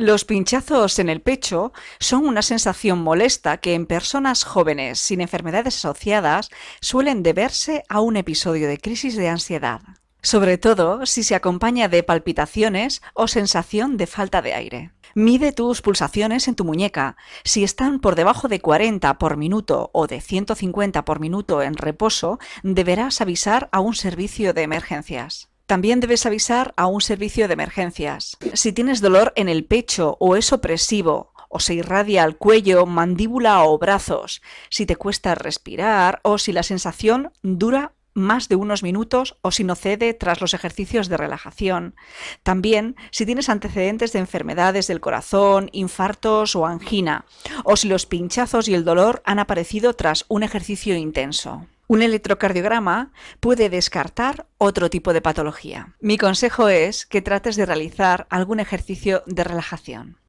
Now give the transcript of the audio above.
Los pinchazos en el pecho son una sensación molesta que en personas jóvenes sin enfermedades asociadas suelen deberse a un episodio de crisis de ansiedad, sobre todo si se acompaña de palpitaciones o sensación de falta de aire. Mide tus pulsaciones en tu muñeca. Si están por debajo de 40 por minuto o de 150 por minuto en reposo, deberás avisar a un servicio de emergencias. También debes avisar a un servicio de emergencias. Si tienes dolor en el pecho o es opresivo, o se irradia al cuello, mandíbula o brazos, si te cuesta respirar o si la sensación dura más de unos minutos o si no cede tras los ejercicios de relajación. También si tienes antecedentes de enfermedades del corazón, infartos o angina, o si los pinchazos y el dolor han aparecido tras un ejercicio intenso. Un electrocardiograma puede descartar otro tipo de patología. Mi consejo es que trates de realizar algún ejercicio de relajación.